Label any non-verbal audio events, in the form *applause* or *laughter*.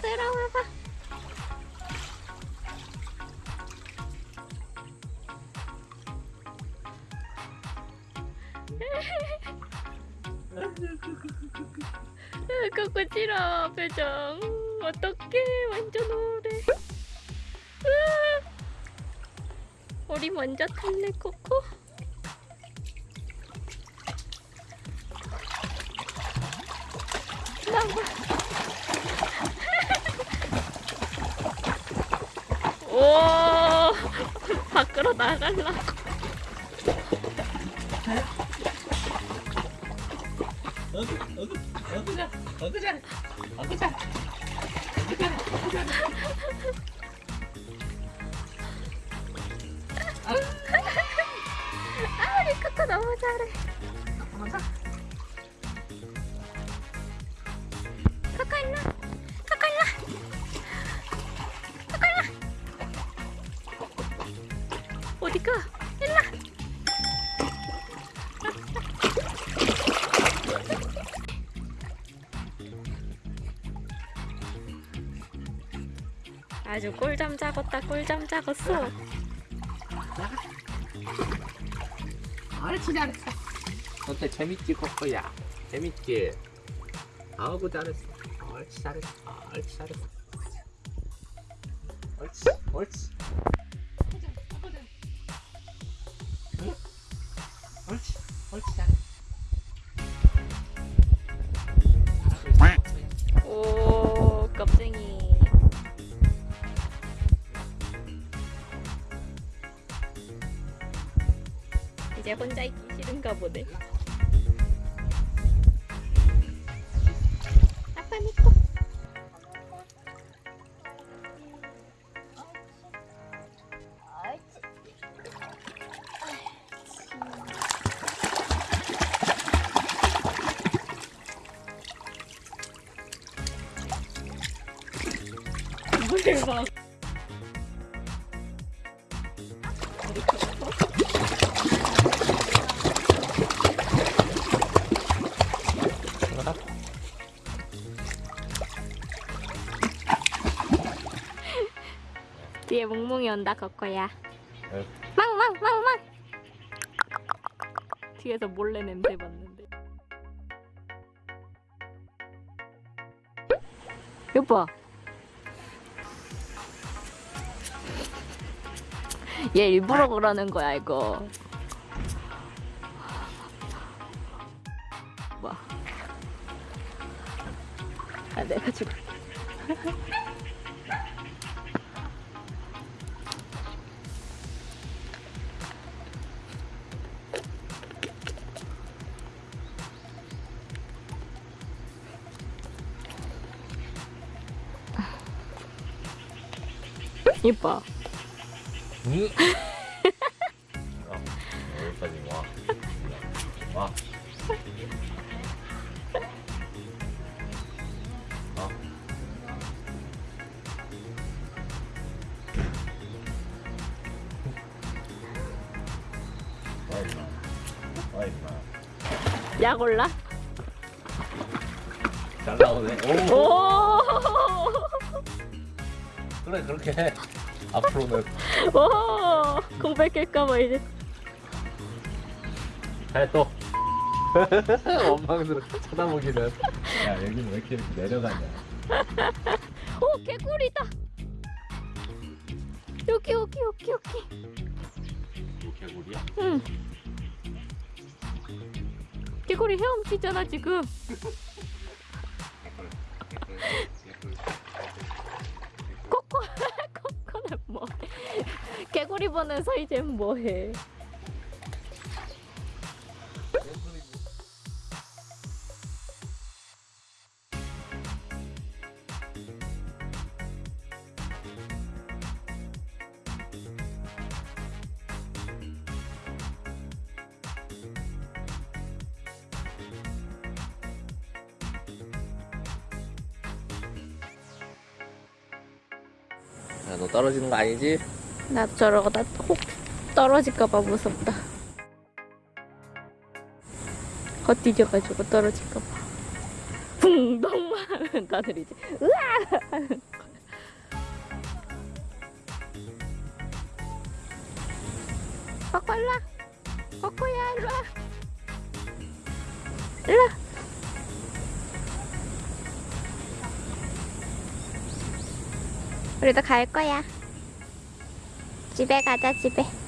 들어와봐. *laughs* 코코치라 표정 어떡해 완전 으아. 우리 먼저 탈래 코코 밖으로 나갈라 어그 어그 어그자 어그자 어그자 아주 꿀잠 자겄다 꿀잠 자겄어. 옳지 잘했어 어때 재밌지 코코야. 재밌지? 아우고 잘했어. 옳지 잘했어. 옳지 잘했어. 옳지 옳지 이제 혼자 있기 싫은가 보네 아빠 니꺼 대박 뒤에 몽몽이 온다 거거야. 응. 망망망망 뒤에서 몰래 냄새 맡는데. 여보. 얘 일부러 그러는 거야 이거. 뭐? 아 내가 죽을 *laughs* 이뻐 응? 어, 여기까지 와. 와. 어. 와 임마. 와 임마. 약 올라? 잘 나오네. 오. 오! 그래 그렇게 해. *laughs* 앞으로는 *laughs* 오! 공백할까봐 이제 해 또. *laughs* 원망스럽게 쳐다보기는. 야 여기는 왜 이렇게, 이렇게 내려가냐. 오 개구리다 여기 여기 여기 여기 뭐 개구리야? 응 개구리 헤엄치잖아 지금 보면서 이제 뭐해 야, 너 떨어지는 거 아니지? 나 저러다 혹 떨어질까봐 무섭다. 헛디뎌가지고 떨어질까봐. 붕덩 다들 이제 으아. 코코 일로와. 코코야 일로와. 일로와. 우리도 갈 거야 집에 가자 집에